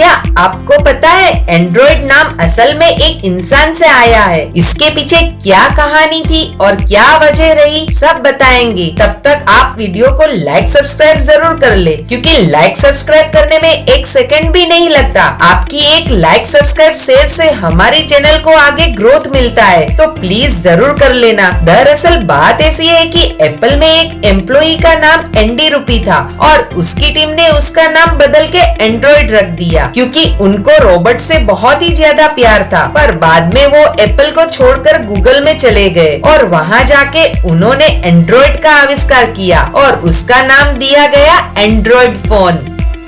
क्या आपको पता है एंड्रॉइड नाम असल में एक इंसान से आया है? इसके पीछे क्या कहानी थी और क्या वजह रही, सब बताएँगे। तब तक आप वीडियो को लाइक सब्सक्राइब ज़रूर कर ले, क्योंकि लाइक सब्सक्राइब करने में एक सेकंड भी नहीं लगता। आपकी एक लाइक सब्सक्राइब शेयर से हमारे चैनल को आगे ग्रोथ मिलता है तो प्लीज़ ज़रूर कर लेना। दरअसल बात ऐसी है कि एप्पल में एक एम्प्लॉय का नाम एंडी रूपी था, और उसकी टीम ने उसका नाम बदल के एंड्रॉइड रख दिया। क्योंकि उनको रोबोट से बहुत ही ज़्यादा प्यार था। पर बाद में वो एप्पल को छोड़कर गूगल में चले गए और वहाँ जाके उन्होंने एंड्रॉइड का आविष्कार किया और उसका नाम दिया गया एंड्रॉइड फ़ोन।